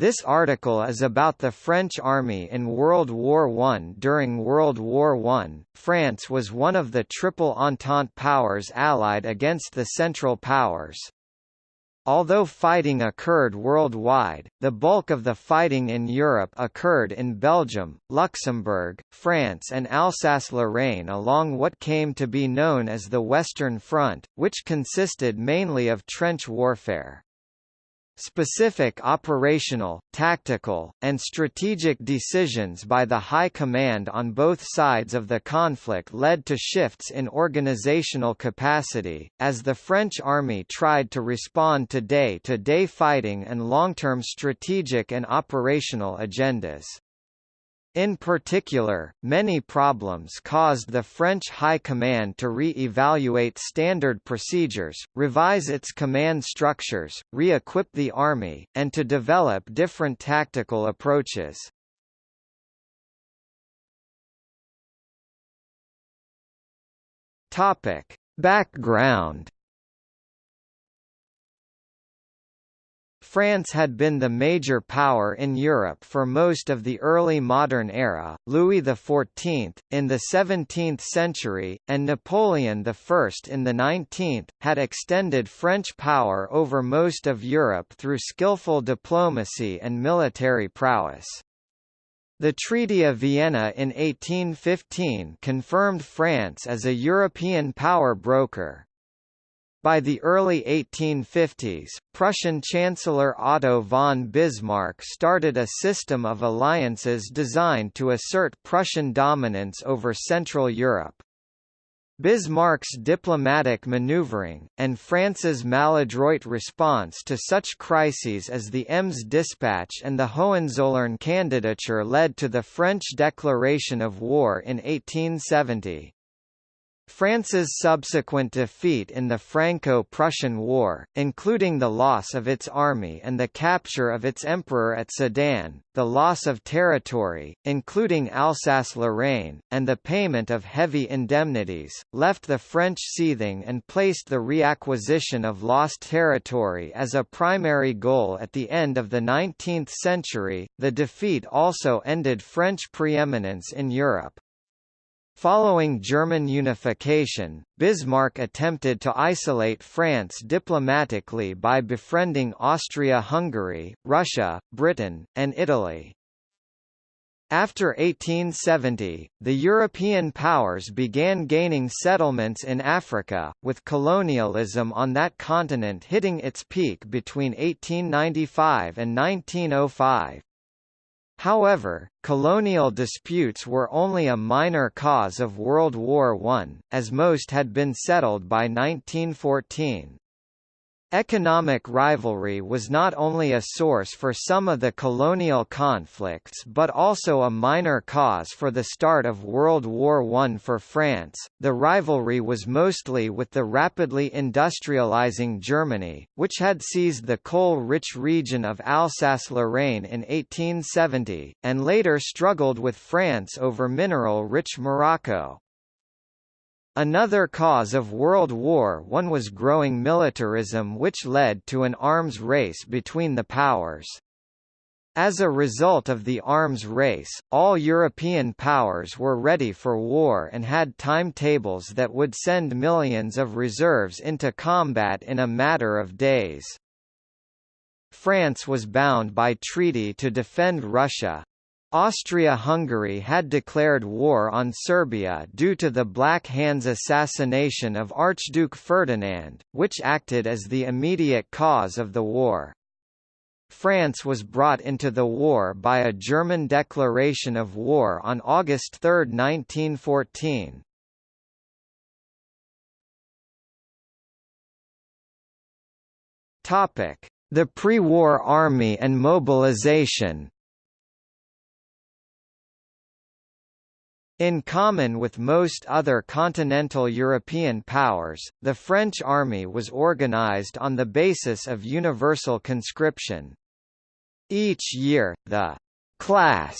This article is about the French army in World War I. During World War I, France was one of the Triple Entente powers allied against the Central Powers. Although fighting occurred worldwide, the bulk of the fighting in Europe occurred in Belgium, Luxembourg, France and Alsace-Lorraine along what came to be known as the Western Front, which consisted mainly of trench warfare. Specific operational, tactical, and strategic decisions by the High Command on both sides of the conflict led to shifts in organizational capacity, as the French army tried to respond to day-to-day -day fighting and long-term strategic and operational agendas. In particular, many problems caused the French High Command to re-evaluate standard procedures, revise its command structures, re-equip the army, and to develop different tactical approaches. Background France had been the major power in Europe for most of the early modern era, Louis XIV, in the 17th century, and Napoleon I in the 19th, had extended French power over most of Europe through skillful diplomacy and military prowess. The Treaty of Vienna in 1815 confirmed France as a European power broker, by the early 1850s, Prussian Chancellor Otto von Bismarck started a system of alliances designed to assert Prussian dominance over Central Europe. Bismarck's diplomatic maneuvering, and France's maladroit response to such crises as the Ems dispatch and the Hohenzollern candidature led to the French declaration of war in 1870. France's subsequent defeat in the Franco-Prussian War, including the loss of its army and the capture of its emperor at Sedan, the loss of territory, including Alsace-Lorraine, and the payment of heavy indemnities, left the French seething and placed the reacquisition of lost territory as a primary goal at the end of the 19th century. The defeat also ended French preeminence in Europe. Following German unification, Bismarck attempted to isolate France diplomatically by befriending Austria-Hungary, Russia, Britain, and Italy. After 1870, the European powers began gaining settlements in Africa, with colonialism on that continent hitting its peak between 1895 and 1905. However, colonial disputes were only a minor cause of World War I, as most had been settled by 1914. Economic rivalry was not only a source for some of the colonial conflicts but also a minor cause for the start of World War I for France. The rivalry was mostly with the rapidly industrializing Germany, which had seized the coal-rich region of Alsace-Lorraine in 1870, and later struggled with France over mineral-rich Morocco. Another cause of World War I was growing militarism which led to an arms race between the powers. As a result of the arms race, all European powers were ready for war and had timetables that would send millions of reserves into combat in a matter of days. France was bound by treaty to defend Russia, Austria-Hungary had declared war on Serbia due to the Black Hands assassination of Archduke Ferdinand, which acted as the immediate cause of the war. France was brought into the war by a German declaration of war on August 3, 1914. The pre-war army and mobilization In common with most other continental European powers, the French army was organized on the basis of universal conscription. Each year, the «class»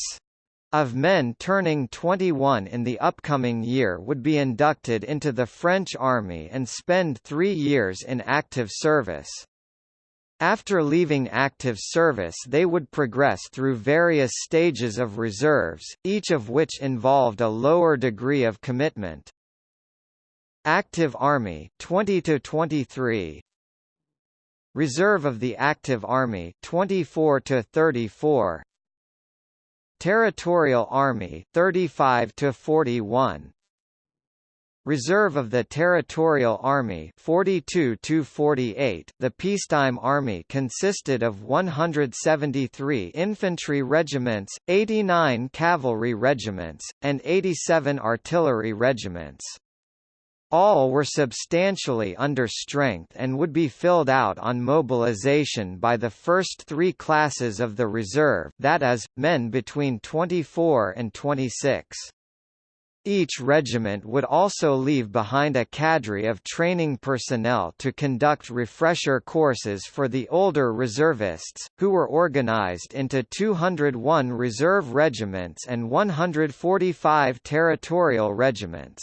of men turning 21 in the upcoming year would be inducted into the French army and spend three years in active service. After leaving active service they would progress through various stages of reserves, each of which involved a lower degree of commitment. Active Army 20 to 23 Reserve of the Active Army 24 to 34 Territorial Army 35 to 41 Reserve of the Territorial Army 42 to 48 The peacetime army consisted of 173 infantry regiments, 89 cavalry regiments, and 87 artillery regiments. All were substantially under strength and would be filled out on mobilization by the first three classes of the reserve that is, men between 24 and 26. Each regiment would also leave behind a cadre of training personnel to conduct refresher courses for the older reservists, who were organized into 201 reserve regiments and 145 territorial regiments.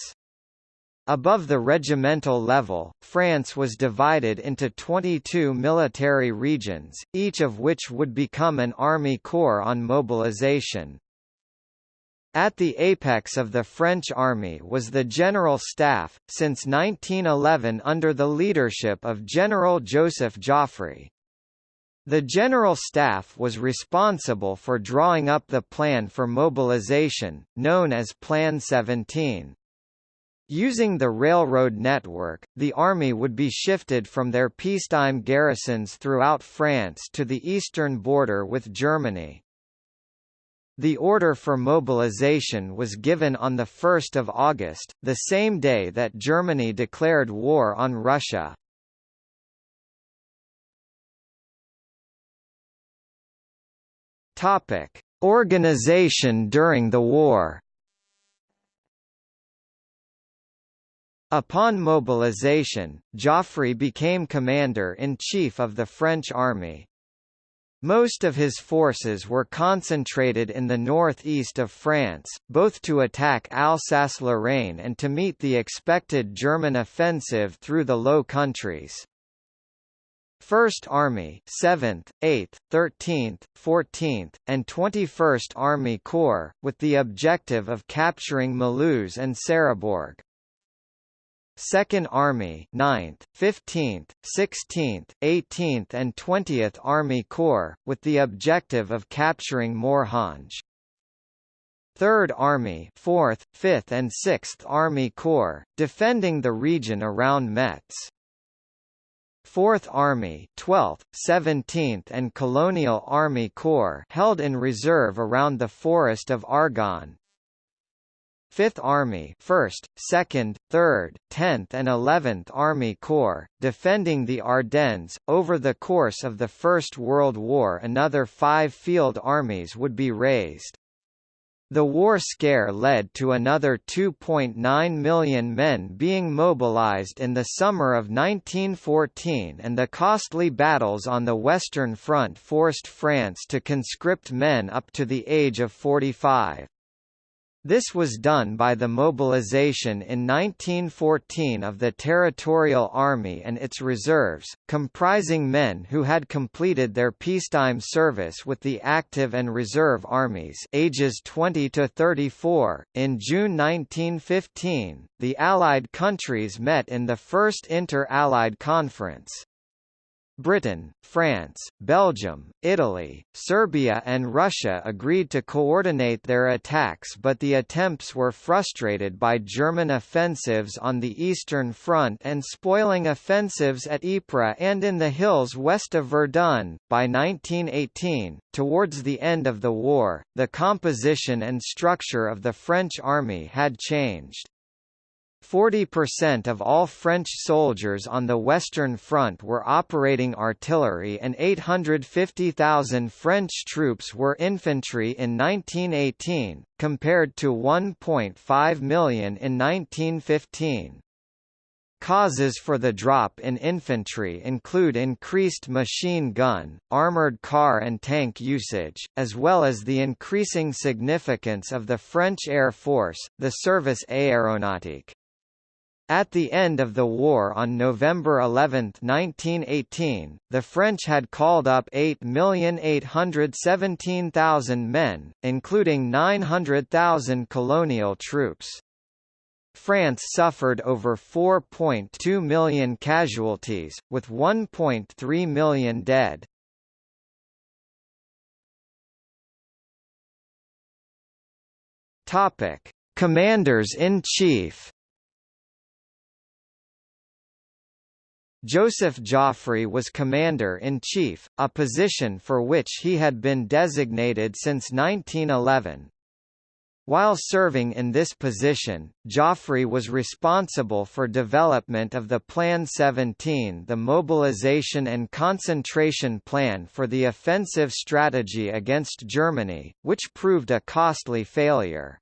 Above the regimental level, France was divided into 22 military regions, each of which would become an army corps on mobilization. At the apex of the French army was the General Staff, since 1911 under the leadership of General Joseph Joffre. The General Staff was responsible for drawing up the plan for mobilization, known as Plan 17. Using the railroad network, the army would be shifted from their peacetime garrisons throughout France to the eastern border with Germany. The order for mobilization was given on 1 August, the same day that Germany declared war on Russia. Organization during the war. Upon mobilization, Joffre became commander-in-chief of the French army. Most of his forces were concentrated in the northeast of France, both to attack Alsace-Lorraine and to meet the expected German offensive through the Low Countries. 1st Army 7th, 8th, 13th, 14th, and 21st Army Corps, with the objective of capturing Mulhouse and Sarrebourg. Second Army 9th, 15th, 16th, 18th and 20th Army Corps, with the objective of capturing Morhange. Third Army 4th, 5th and 6th Army Corps, defending the region around Metz. 4th Army 12th, 17th and Colonial Army Corps held in reserve around the Forest of Argonne, Fifth Army 1st, 2nd, 3rd, 10th and 11th Army Corps, defending the Ardennes. Over the course of the First World War another five field armies would be raised. The war scare led to another 2.9 million men being mobilized in the summer of 1914 and the costly battles on the Western Front forced France to conscript men up to the age of 45. This was done by the mobilization in 1914 of the Territorial Army and its reserves, comprising men who had completed their peacetime service with the active and reserve armies ages 20 to 34. In June 1915, the Allied countries met in the First Inter-Allied Conference. Britain, France, Belgium, Italy, Serbia and Russia agreed to coordinate their attacks but the attempts were frustrated by German offensives on the Eastern Front and spoiling offensives at Ypres and in the hills west of Verdun. By 1918, towards the end of the war, the composition and structure of the French army had changed. 40% of all French soldiers on the Western Front were operating artillery and 850,000 French troops were infantry in 1918, compared to 1.5 million in 1915. Causes for the drop in infantry include increased machine gun, armored car and tank usage, as well as the increasing significance of the French Air Force, the Service Aéronautique. At the end of the war on November 11, 1918, the French had called up 8,817,000 men, including 900,000 colonial troops. France suffered over 4.2 million casualties, with 1.3 million dead. Commanders-in-Chief Joseph Joffre was Commander-in-Chief, a position for which he had been designated since 1911. While serving in this position, Joffre was responsible for development of the Plan 17 the mobilization and concentration plan for the offensive strategy against Germany, which proved a costly failure.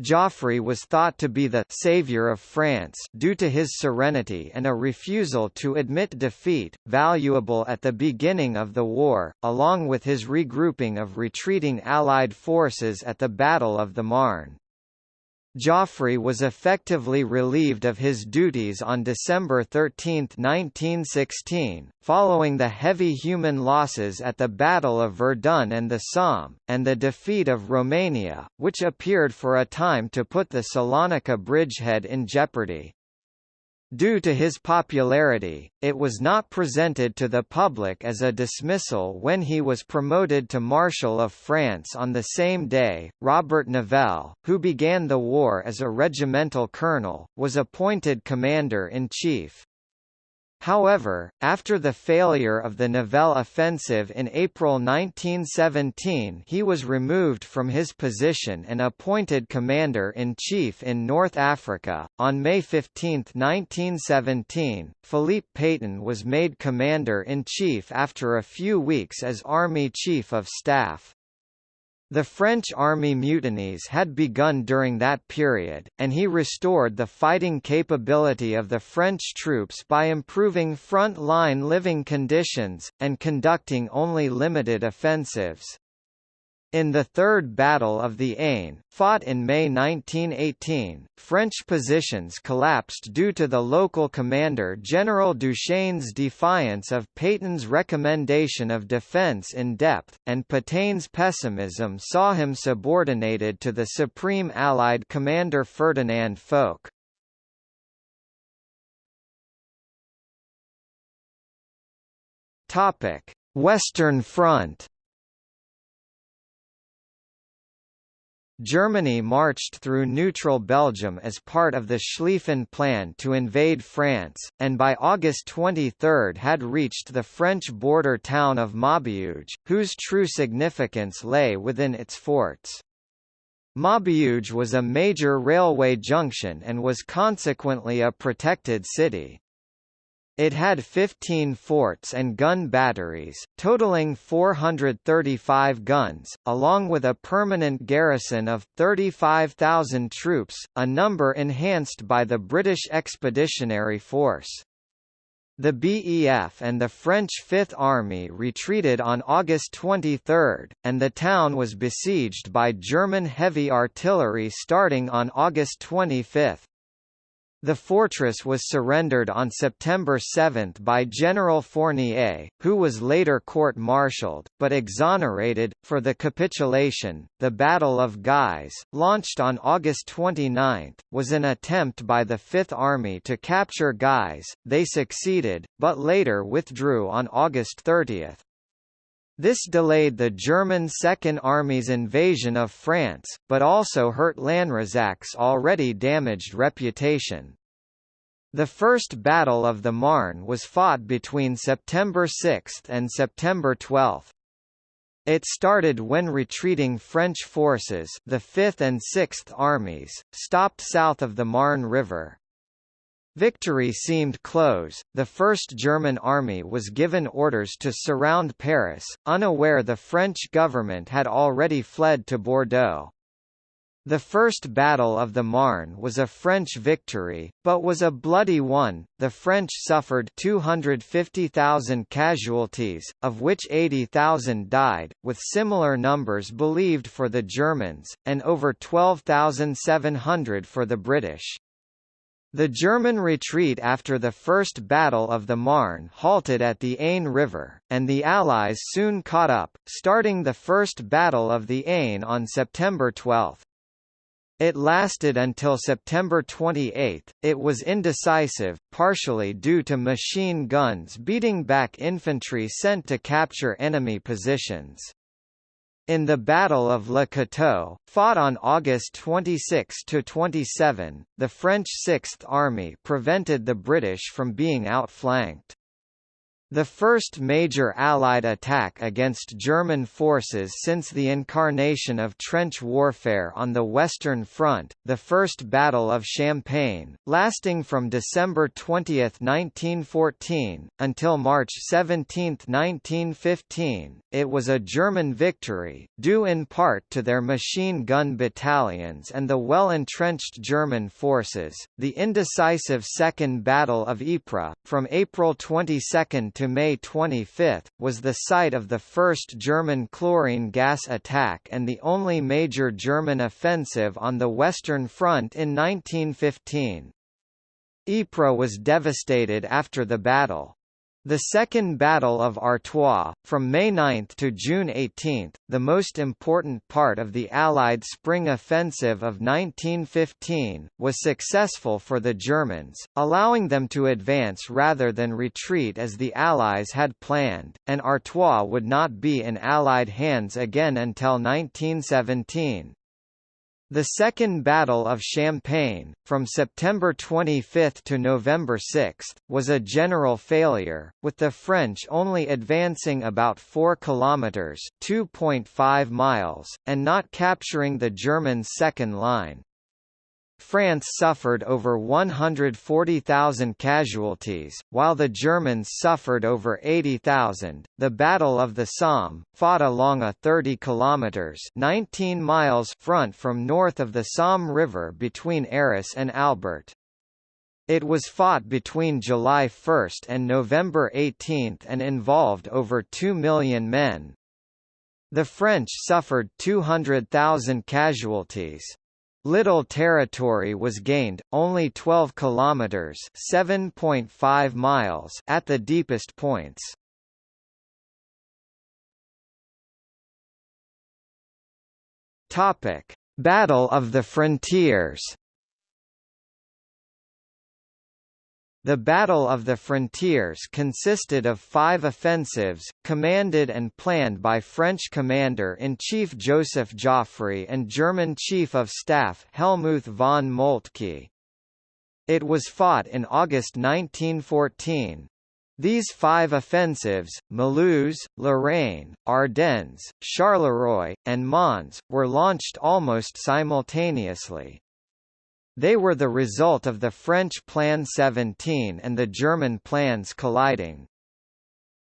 Joffre was thought to be the «savior of France» due to his serenity and a refusal to admit defeat, valuable at the beginning of the war, along with his regrouping of retreating Allied forces at the Battle of the Marne. Joffre was effectively relieved of his duties on December 13, 1916, following the heavy human losses at the Battle of Verdun and the Somme, and the defeat of Romania, which appeared for a time to put the Salonika bridgehead in jeopardy. Due to his popularity, it was not presented to the public as a dismissal when he was promoted to Marshal of France on the same day. Robert Nivelle, who began the war as a regimental colonel, was appointed commander in chief. However, after the failure of the Nivelle offensive in April 1917 he was removed from his position and appointed Commander-in-Chief in North Africa. On May 15, 1917, Philippe Pétain was made Commander-in-Chief after a few weeks as Army Chief of Staff. The French army mutinies had begun during that period, and he restored the fighting capability of the French troops by improving front-line living conditions, and conducting only limited offensives. In the Third Battle of the Aisne, fought in May 1918, French positions collapsed due to the local commander General Duchêne's defiance of Pétain's recommendation of defence in depth, and Petain's pessimism saw him subordinated to the Supreme Allied commander Ferdinand Foch. Western Front Germany marched through neutral Belgium as part of the Schlieffen Plan to invade France, and by August 23 had reached the French border town of Maubeuge, whose true significance lay within its forts. Maubeuge was a major railway junction and was consequently a protected city. It had 15 forts and gun batteries, totaling 435 guns, along with a permanent garrison of 35,000 troops, a number enhanced by the British Expeditionary Force. The BEF and the French Fifth Army retreated on August 23, and the town was besieged by German heavy artillery starting on August 25. The fortress was surrendered on September 7 by General Fournier, who was later court-martialed, but exonerated, for the capitulation. The Battle of Guise, launched on August 29, was an attempt by the Fifth Army to capture Guise. They succeeded, but later withdrew on August 30. This delayed the German Second Army's invasion of France, but also hurt Lanrezac's already damaged reputation. The First Battle of the Marne was fought between September 6 and September 12. It started when retreating French forces the 5th and 6th Armies, stopped south of the Marne River. Victory seemed close, the First German Army was given orders to surround Paris, unaware the French government had already fled to Bordeaux. The First Battle of the Marne was a French victory, but was a bloody one. The French suffered 250,000 casualties, of which 80,000 died, with similar numbers believed for the Germans, and over 12,700 for the British. The German retreat after the First Battle of the Marne halted at the Aisne River, and the Allies soon caught up, starting the First Battle of the Aisne on September 12. It lasted until September 28. It was indecisive, partially due to machine guns beating back infantry sent to capture enemy positions. In the Battle of Le Cateau, fought on August 26–27, the French Sixth Army prevented the British from being outflanked. The first major Allied attack against German forces since the incarnation of trench warfare on the Western Front, the First Battle of Champagne, lasting from December 20, 1914, until March 17, 1915, it was a German victory, due in part to their machine gun battalions and the well-entrenched German forces. The indecisive Second Battle of Ypres, from April 22 to May 25, was the site of the first German chlorine gas attack and the only major German offensive on the Western Front in 1915. Ypres was devastated after the battle. The Second Battle of Artois, from May 9 to June 18, the most important part of the Allied spring offensive of 1915, was successful for the Germans, allowing them to advance rather than retreat as the Allies had planned, and Artois would not be in Allied hands again until 1917. The Second Battle of Champagne, from September 25 to November 6, was a general failure, with the French only advancing about 4 kilometers (2.5 miles) and not capturing the German second line. France suffered over 140,000 casualties, while the Germans suffered over 80,000. The Battle of the Somme, fought along a 30 kilometers (19 miles) front from north of the Somme River between Arras and Albert. It was fought between July 1 and November 18 and involved over 2 million men. The French suffered 200,000 casualties. Little territory was gained, only 12 kilometers (7.5 miles) at the deepest points. Topic: Battle of the Frontiers. The Battle of the Frontiers consisted of five offensives, commanded and planned by French Commander-in-Chief Joseph Joffre and German Chief of Staff Helmuth von Moltke. It was fought in August 1914. These five offensives, Meuse, Lorraine, Ardennes, Charleroi, and Mons, were launched almost simultaneously. They were the result of the French Plan 17 and the German plans colliding.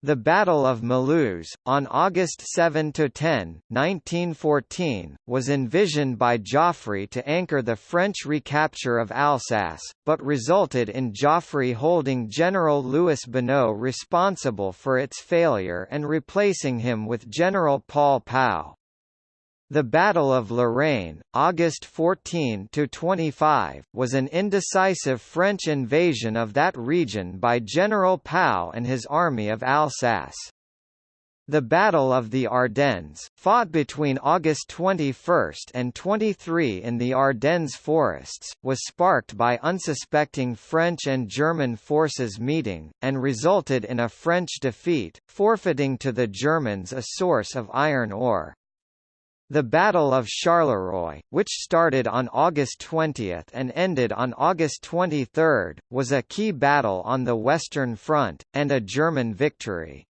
The Battle of Meuse, on August 7–10, 1914, was envisioned by Joffre to anchor the French recapture of Alsace, but resulted in Joffre holding General Louis Bonneau responsible for its failure and replacing him with General Paul Pau. The Battle of Lorraine, August 14–25, was an indecisive French invasion of that region by General Pau and his army of Alsace. The Battle of the Ardennes, fought between August 21 and 23 in the Ardennes forests, was sparked by unsuspecting French and German forces meeting, and resulted in a French defeat, forfeiting to the Germans a source of iron ore. The Battle of Charleroi, which started on August 20 and ended on August 23, was a key battle on the Western Front, and a German victory.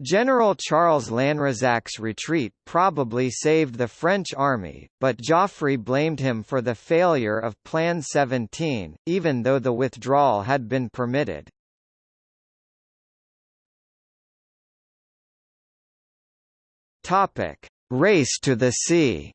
General Charles Lanrezac's retreat probably saved the French army, but Joffre blamed him for the failure of Plan 17, even though the withdrawal had been permitted. Topic: Race to the Sea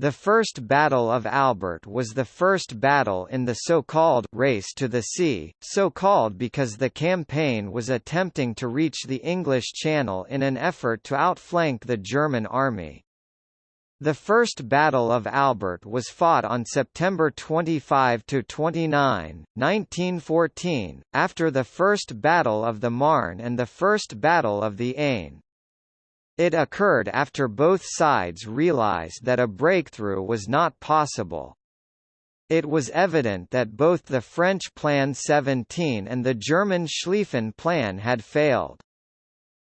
The First Battle of Albert was the first battle in the so-called «Race to the Sea», so-called because the campaign was attempting to reach the English Channel in an effort to outflank the German army. The First Battle of Albert was fought on September 25–29, 1914, after the First Battle of the Marne and the First Battle of the Aisne. It occurred after both sides realized that a breakthrough was not possible. It was evident that both the French Plan 17 and the German Schlieffen Plan had failed.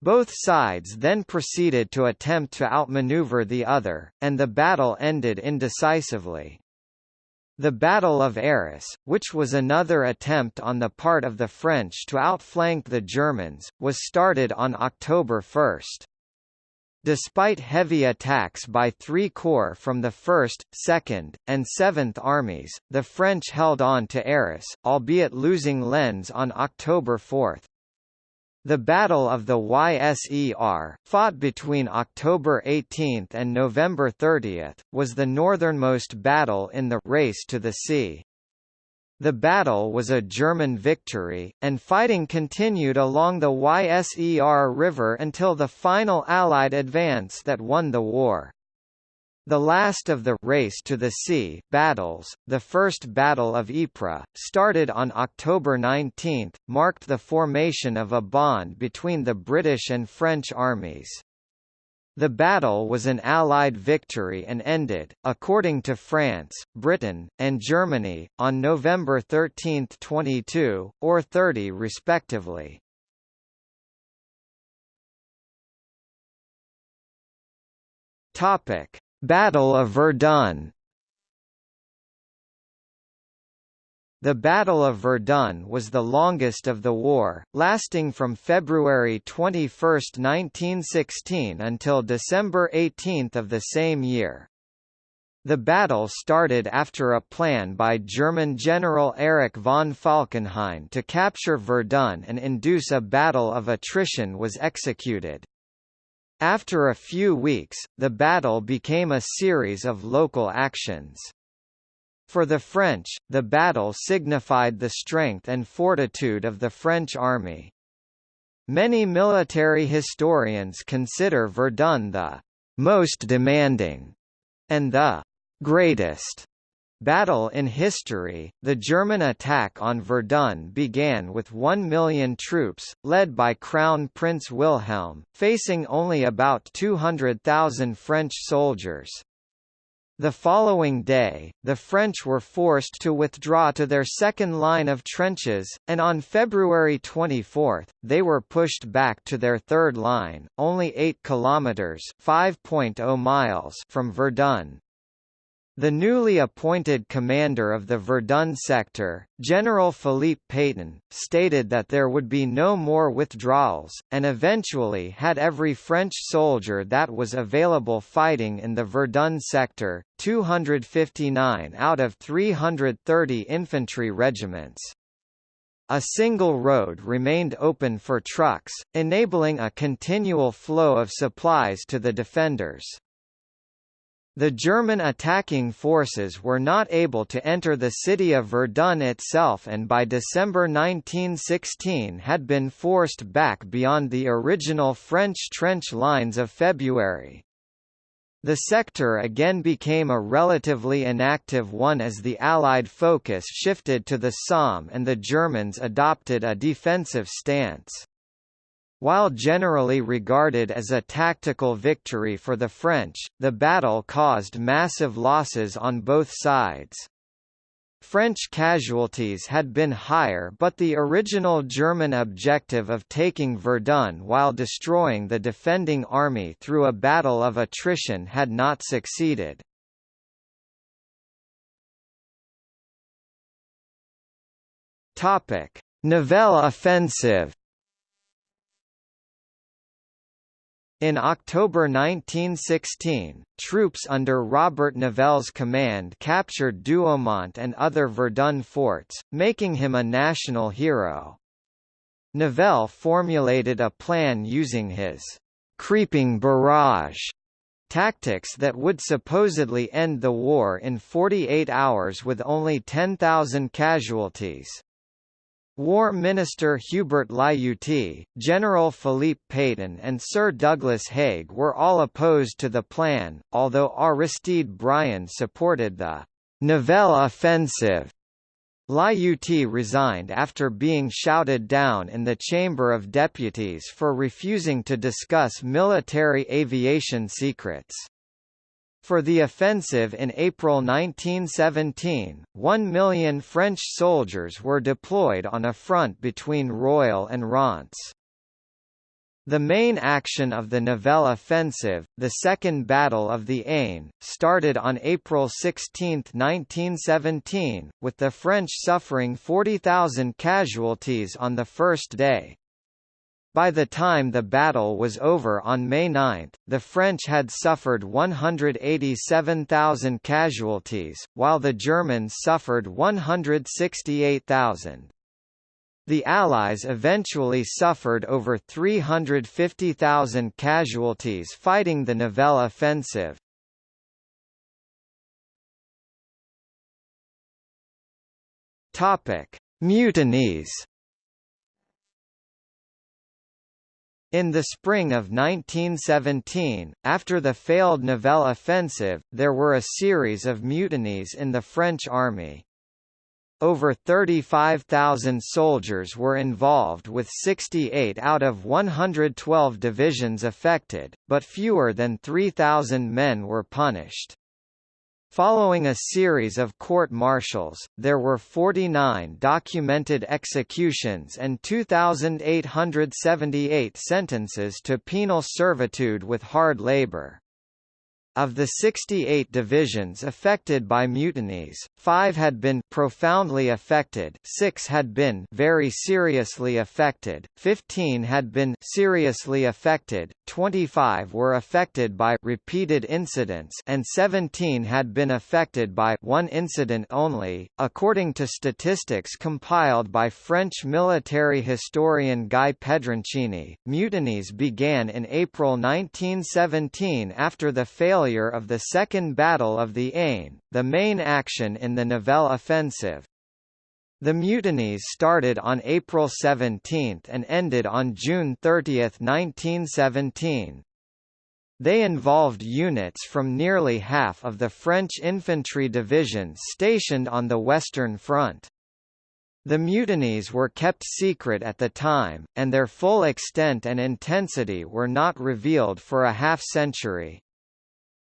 Both sides then proceeded to attempt to outmaneuver the other, and the battle ended indecisively. The Battle of Arras, which was another attempt on the part of the French to outflank the Germans, was started on October 1. Despite heavy attacks by three corps from the 1st, 2nd, and 7th Armies, the French held on to Arras, albeit losing Lens on October 4. The Battle of the Yser, fought between October 18 and November 30, was the northernmost battle in the race to the sea. The battle was a German victory, and fighting continued along the Yser River until the final Allied advance that won the war. The last of the race to the sea battles, the First Battle of Ypres, started on October 19, marked the formation of a bond between the British and French armies. The battle was an Allied victory and ended, according to France, Britain, and Germany, on November 13, 22, or 30 respectively. Topic. Battle of Verdun The Battle of Verdun was the longest of the war, lasting from February 21, 1916 until December 18 of the same year. The battle started after a plan by German General Erich von Falkenhayn to capture Verdun and induce a battle of attrition was executed. After a few weeks, the battle became a series of local actions. For the French, the battle signified the strength and fortitude of the French army. Many military historians consider Verdun the most demanding and the greatest Battle in history, the German attack on Verdun began with one million troops, led by Crown Prince Wilhelm, facing only about 200,000 French soldiers. The following day, the French were forced to withdraw to their second line of trenches, and on February 24, they were pushed back to their third line, only 8 kilometers (5.0 miles) from Verdun. The newly appointed commander of the Verdun sector, General Philippe Pétain, stated that there would be no more withdrawals, and eventually had every French soldier that was available fighting in the Verdun sector, 259 out of 330 infantry regiments. A single road remained open for trucks, enabling a continual flow of supplies to the defenders. The German attacking forces were not able to enter the city of Verdun itself and by December 1916 had been forced back beyond the original French trench lines of February. The sector again became a relatively inactive one as the Allied focus shifted to the Somme and the Germans adopted a defensive stance. While generally regarded as a tactical victory for the French, the battle caused massive losses on both sides. French casualties had been higher but the original German objective of taking Verdun while destroying the defending army through a battle of attrition had not succeeded. Nivelle offensive In October 1916, troops under Robert Nivelle's command captured Douaumont and other Verdun forts, making him a national hero. Nivelle formulated a plan using his «creeping barrage» tactics that would supposedly end the war in 48 hours with only 10,000 casualties. War Minister Hubert Lyautey, General Philippe Pétain and Sir Douglas Haig were all opposed to the plan, although Aristide Briand supported the Nivelle offensive. Lyautey resigned after being shouted down in the Chamber of Deputies for refusing to discuss military aviation secrets. For the offensive in April 1917, one million French soldiers were deployed on a front between Roye and Reims. The main action of the Nivelle offensive, the Second Battle of the Aisne, started on April 16, 1917, with the French suffering 40,000 casualties on the first day. By the time the battle was over on May 9, the French had suffered 187,000 casualties, while the Germans suffered 168,000. The Allies eventually suffered over 350,000 casualties fighting the Nivelle offensive. Mutinies In the spring of 1917, after the failed Nivelle offensive, there were a series of mutinies in the French army. Over 35,000 soldiers were involved with 68 out of 112 divisions affected, but fewer than 3,000 men were punished. Following a series of court-martials, there were 49 documented executions and 2,878 sentences to penal servitude with hard labor. Of the 68 divisions affected by mutinies, five had been profoundly affected, six had been very seriously affected, 15 had been seriously affected, 25 were affected by repeated incidents, and 17 had been affected by one incident only. According to statistics compiled by French military historian Guy Pedroncini, mutinies began in April 1917 after the failure failure of the Second Battle of the Aisne, the main action in the Nivelle offensive. The mutinies started on April 17 and ended on June 30, 1917. They involved units from nearly half of the French infantry divisions stationed on the Western Front. The mutinies were kept secret at the time, and their full extent and intensity were not revealed for a half-century.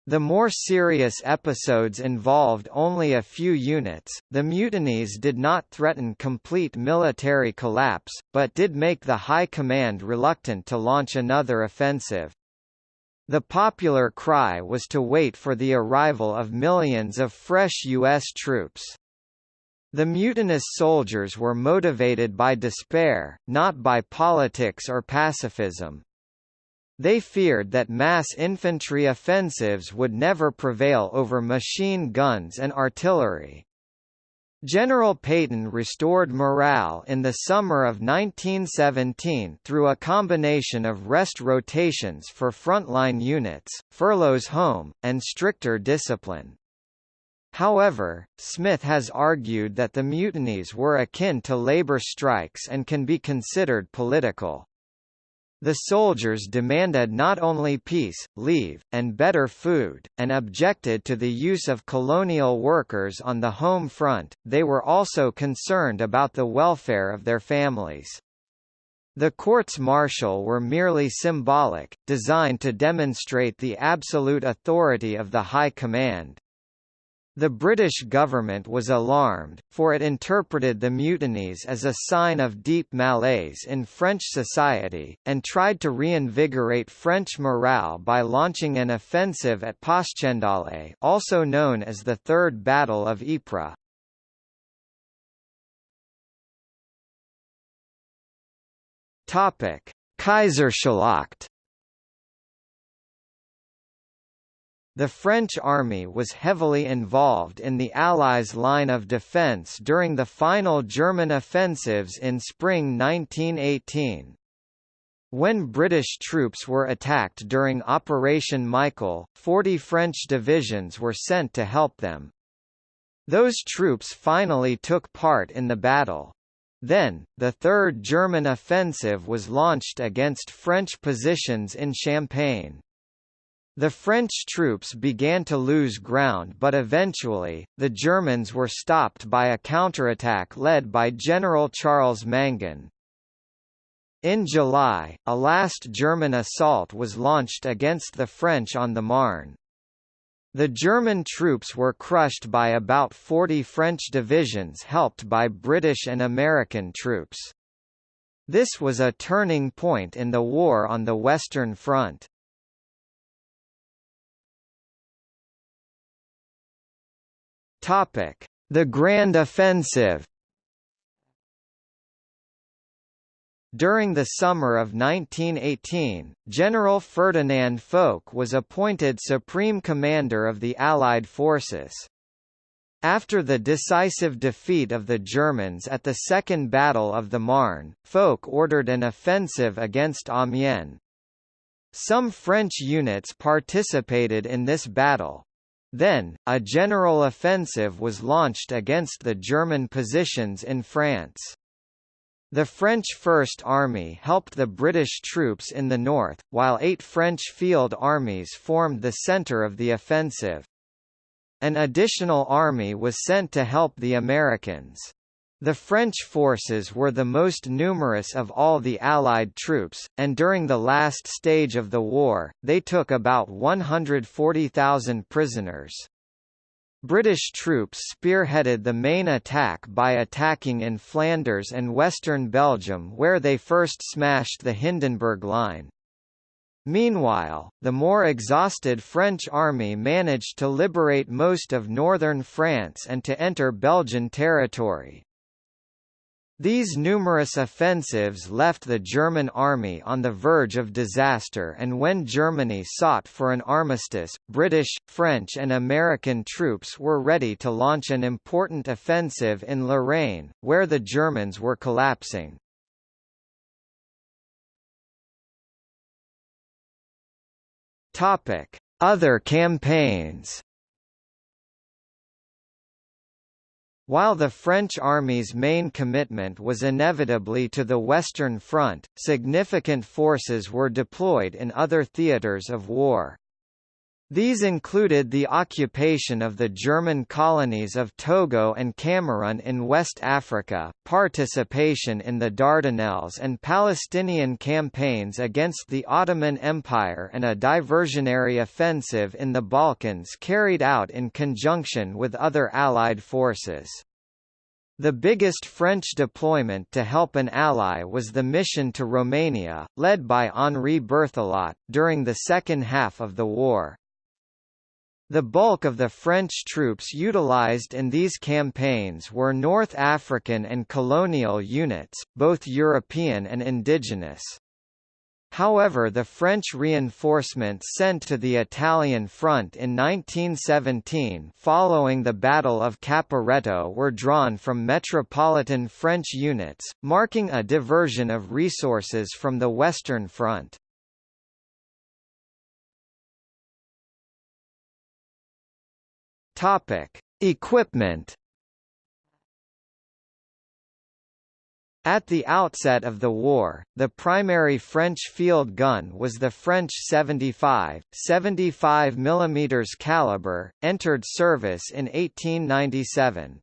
The more serious episodes involved only a few units. The mutinies did not threaten complete military collapse, but did make the High Command reluctant to launch another offensive. The popular cry was to wait for the arrival of millions of fresh U.S. troops. The mutinous soldiers were motivated by despair, not by politics or pacifism. They feared that mass infantry offensives would never prevail over machine guns and artillery. General Pétain restored morale in the summer of 1917 through a combination of rest rotations for frontline units, furloughs home, and stricter discipline. However, Smith has argued that the mutinies were akin to labor strikes and can be considered political. The soldiers demanded not only peace, leave, and better food, and objected to the use of colonial workers on the home front, they were also concerned about the welfare of their families. The courts-martial were merely symbolic, designed to demonstrate the absolute authority of the High Command. The British government was alarmed, for it interpreted the mutinies as a sign of deep malaise in French society, and tried to reinvigorate French morale by launching an offensive at Passchendaele also known as the Third Battle of Ypres. Kaiserschlacht The French army was heavily involved in the Allies' line of defence during the final German offensives in spring 1918. When British troops were attacked during Operation Michael, 40 French divisions were sent to help them. Those troops finally took part in the battle. Then, the Third German Offensive was launched against French positions in Champagne. The French troops began to lose ground but eventually, the Germans were stopped by a counterattack led by General Charles Mangin. In July, a last German assault was launched against the French on the Marne. The German troops were crushed by about 40 French divisions helped by British and American troops. This was a turning point in the war on the Western Front. The Grand Offensive During the summer of 1918, General Ferdinand Foch was appointed Supreme Commander of the Allied forces. After the decisive defeat of the Germans at the Second Battle of the Marne, Foch ordered an offensive against Amiens. Some French units participated in this battle. Then, a general offensive was launched against the German positions in France. The French First Army helped the British troops in the north, while eight French field armies formed the centre of the offensive. An additional army was sent to help the Americans. The French forces were the most numerous of all the Allied troops, and during the last stage of the war, they took about 140,000 prisoners. British troops spearheaded the main attack by attacking in Flanders and western Belgium where they first smashed the Hindenburg Line. Meanwhile, the more exhausted French army managed to liberate most of northern France and to enter Belgian territory. These numerous offensives left the German army on the verge of disaster and when Germany sought for an armistice, British, French and American troops were ready to launch an important offensive in Lorraine, where the Germans were collapsing. Other campaigns While the French army's main commitment was inevitably to the Western Front, significant forces were deployed in other theatres of war. These included the occupation of the German colonies of Togo and Cameroon in West Africa, participation in the Dardanelles and Palestinian campaigns against the Ottoman Empire and a diversionary offensive in the Balkans carried out in conjunction with other Allied forces. The biggest French deployment to help an ally was the mission to Romania, led by Henri Berthelot, during the second half of the war. The bulk of the French troops utilized in these campaigns were North African and colonial units, both European and indigenous. However the French reinforcements sent to the Italian front in 1917 following the Battle of Caporetto were drawn from metropolitan French units, marking a diversion of resources from the Western Front. Topic: Equipment. At the outset of the war, the primary French field gun was the French 75, 75 mm caliber, entered service in 1897.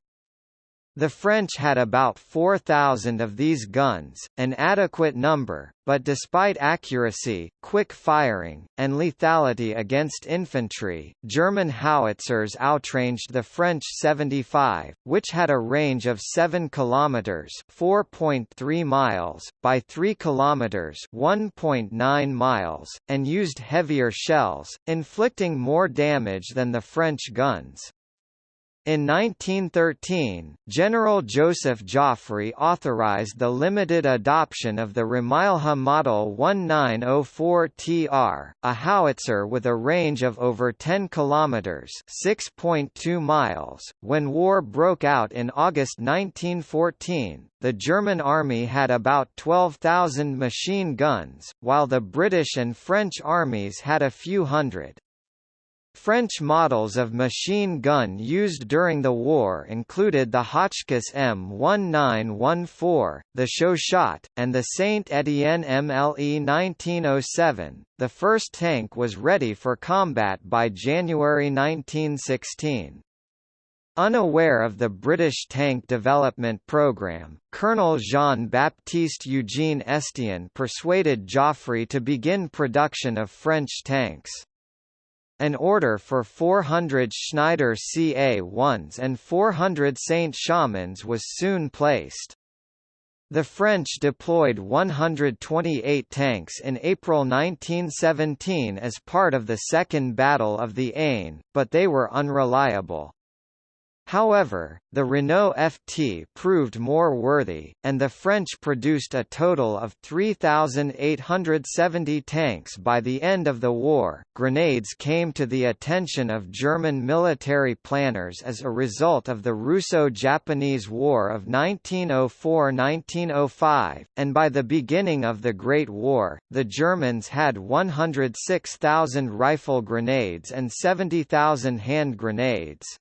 The French had about 4,000 of these guns, an adequate number, but despite accuracy, quick firing, and lethality against infantry, German howitzers outranged the French 75, which had a range of 7 kilometers (4.3 miles) by 3 kilometers (1.9 miles), and used heavier shells, inflicting more damage than the French guns. In 1913, General Joseph Joffre authorized the limited adoption of the Rimailho Model 1904TR, a howitzer with a range of over 10 kilometers (6.2 miles). When war broke out in August 1914, the German army had about 12,000 machine guns, while the British and French armies had a few hundred. French models of machine gun used during the war included the Hotchkiss M1914, the Chauchat, and the Saint-Étienne MLE 1907. The first tank was ready for combat by January 1916. Unaware of the British tank development program, Colonel Jean-Baptiste Eugene Estienne persuaded Joffre to begin production of French tanks. An order for 400 Schneider CA-1s and 400 Saint-Chamons was soon placed. The French deployed 128 tanks in April 1917 as part of the Second Battle of the Aisne, but they were unreliable. However, the Renault FT proved more worthy, and the French produced a total of 3,870 tanks by the end of the war. Grenades came to the attention of German military planners as a result of the Russo Japanese War of 1904 1905, and by the beginning of the Great War, the Germans had 106,000 rifle grenades and 70,000 hand grenades.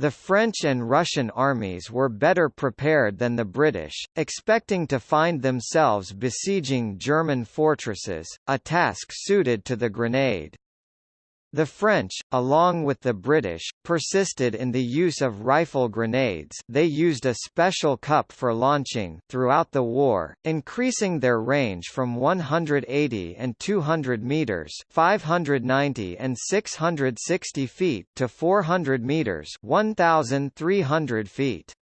The French and Russian armies were better prepared than the British, expecting to find themselves besieging German fortresses, a task suited to the grenade. The French, along with the British, persisted in the use of rifle grenades they used a special cup for launching throughout the war, increasing their range from 180 and 200 metres 590 and 660 feet to 400 metres 1,300 feet.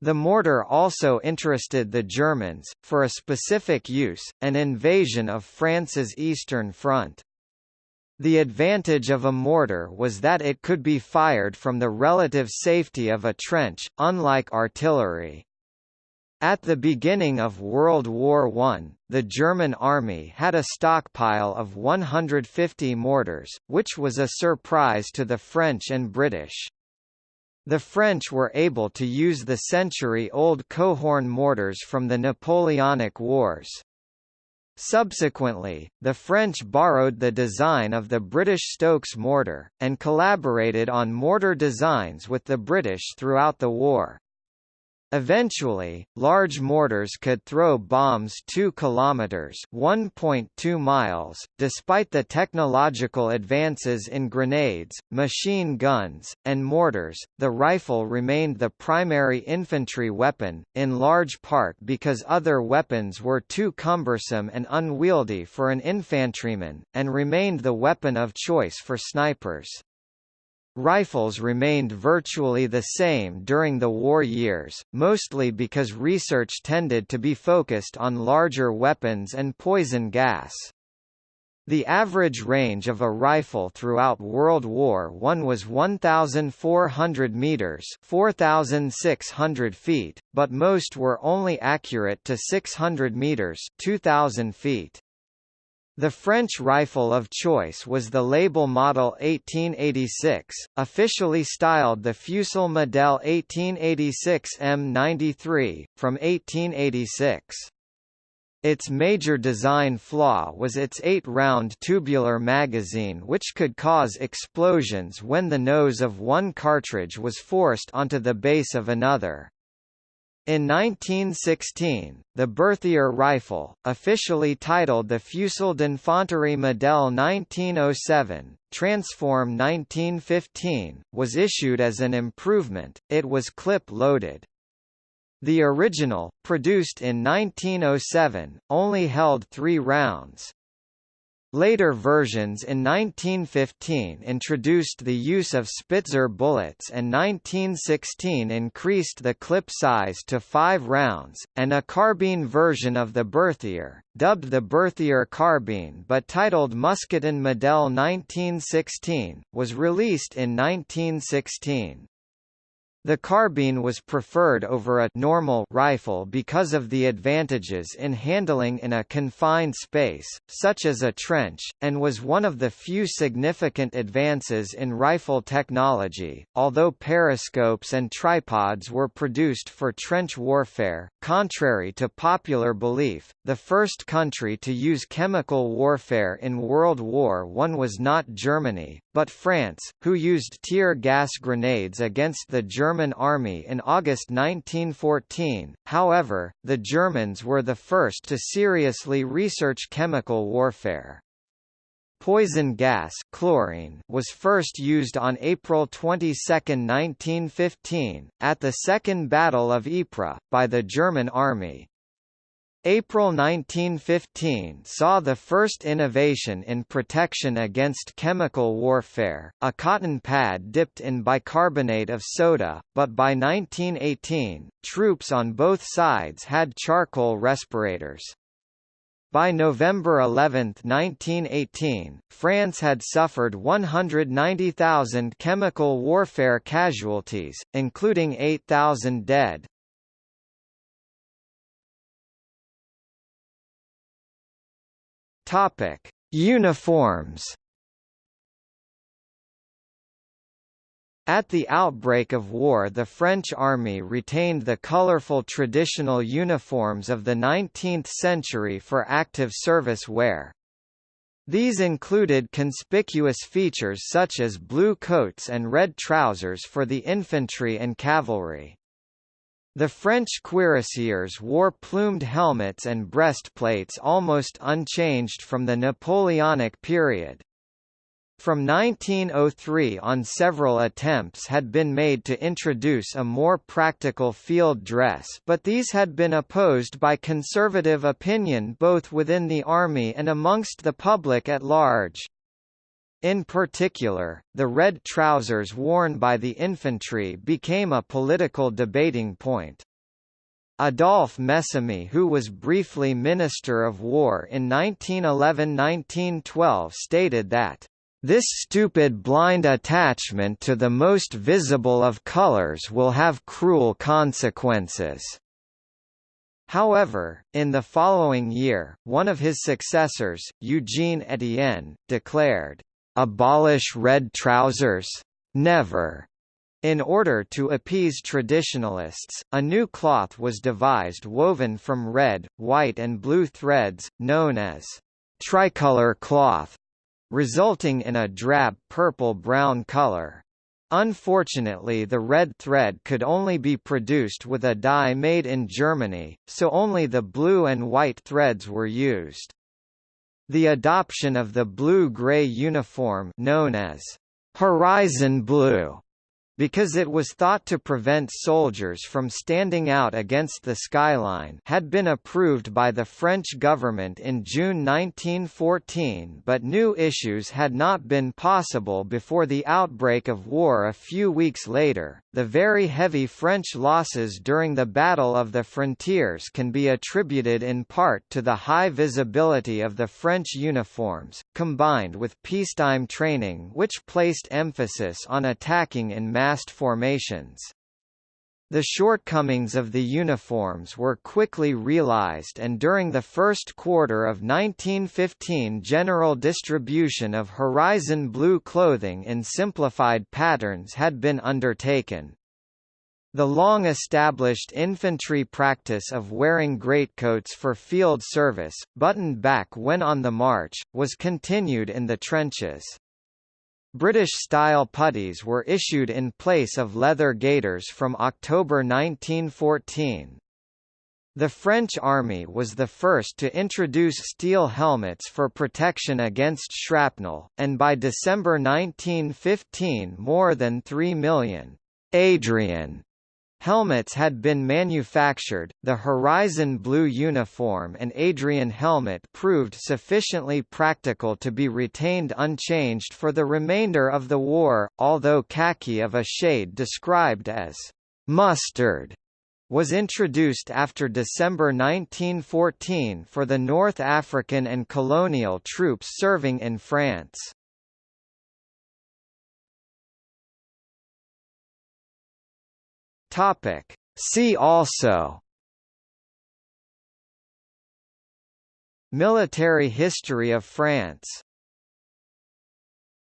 The mortar also interested the Germans, for a specific use, an invasion of France's Eastern Front. The advantage of a mortar was that it could be fired from the relative safety of a trench, unlike artillery. At the beginning of World War I, the German army had a stockpile of 150 mortars, which was a surprise to the French and British. The French were able to use the century-old Coehorn mortars from the Napoleonic Wars. Subsequently, the French borrowed the design of the British Stokes mortar, and collaborated on mortar designs with the British throughout the war. Eventually, large mortars could throw bombs 2 kilometers (1.2 miles). Despite the technological advances in grenades, machine guns, and mortars, the rifle remained the primary infantry weapon, in large part because other weapons were too cumbersome and unwieldy for an infantryman, and remained the weapon of choice for snipers. Rifles remained virtually the same during the war years, mostly because research tended to be focused on larger weapons and poison gas. The average range of a rifle throughout World War I was 1,400 metres 4,600 feet, but most were only accurate to 600 metres 2,000 feet. The French rifle of choice was the Lebel model 1886, officially styled the Fusil Model 1886 M93, from 1886. Its major design flaw was its eight-round tubular magazine which could cause explosions when the nose of one cartridge was forced onto the base of another. In 1916, the Berthier rifle, officially titled the Fusil d'Infanterie Model 1907, Transform 1915, was issued as an improvement, it was clip-loaded. The original, produced in 1907, only held three rounds. Later versions in 1915 introduced the use of Spitzer bullets and 1916 increased the clip size to five rounds, and a carbine version of the Berthier, dubbed the Berthier carbine but titled Mousqueton Model 1916, was released in 1916. The carbine was preferred over a normal rifle because of the advantages in handling in a confined space, such as a trench, and was one of the few significant advances in rifle technology. Although periscopes and tripods were produced for trench warfare, contrary to popular belief, the first country to use chemical warfare in World War I was not Germany, but France, who used tear gas grenades against the German army in August 1914. However, the Germans were the first to seriously research chemical warfare. Poison gas chlorine was first used on April 22, 1915, at the Second Battle of Ypres, by the German Army. April 1915 saw the first innovation in protection against chemical warfare, a cotton pad dipped in bicarbonate of soda, but by 1918, troops on both sides had charcoal respirators. By November 11, 1918, France had suffered 190,000 chemical warfare casualties, including 8,000 dead. Topic: Uniforms. At the outbreak of war the French army retained the colorful traditional uniforms of the 19th century for active service wear. These included conspicuous features such as blue coats and red trousers for the infantry and cavalry. The French cuirassiers wore plumed helmets and breastplates almost unchanged from the Napoleonic period. From 1903 on several attempts had been made to introduce a more practical field dress but these had been opposed by conservative opinion both within the army and amongst the public at large. In particular, the red trousers worn by the infantry became a political debating point. Adolphe Messimy who was briefly Minister of War in 1911–1912 stated that, "...this stupid blind attachment to the most visible of colors will have cruel consequences." However, in the following year, one of his successors, Eugene Etienne, declared, abolish red trousers? Never. In order to appease traditionalists, a new cloth was devised woven from red, white and blue threads, known as tricolor cloth, resulting in a drab purple-brown color. Unfortunately the red thread could only be produced with a dye made in Germany, so only the blue and white threads were used. The adoption of the blue-gray uniform known as horizon blue because it was thought to prevent soldiers from standing out against the skyline had been approved by the French government in June 1914 but new issues had not been possible before the outbreak of war a few weeks later. The very heavy French losses during the Battle of the Frontiers can be attributed in part to the high visibility of the French uniforms, combined with peacetime training which placed emphasis on attacking in massed formations. The shortcomings of the uniforms were quickly realized and during the first quarter of 1915 general distribution of horizon blue clothing in simplified patterns had been undertaken. The long-established infantry practice of wearing greatcoats for field service, buttoned back when on the march, was continued in the trenches. British-style puttees were issued in place of leather gaiters from October 1914. The French army was the first to introduce steel helmets for protection against shrapnel, and by December 1915 more than 3 million Adrian Helmets had been manufactured, the Horizon Blue uniform and Adrian helmet proved sufficiently practical to be retained unchanged for the remainder of the war, although khaki of a shade described as mustard was introduced after December 1914 for the North African and colonial troops serving in France. Topic. See also Military history of France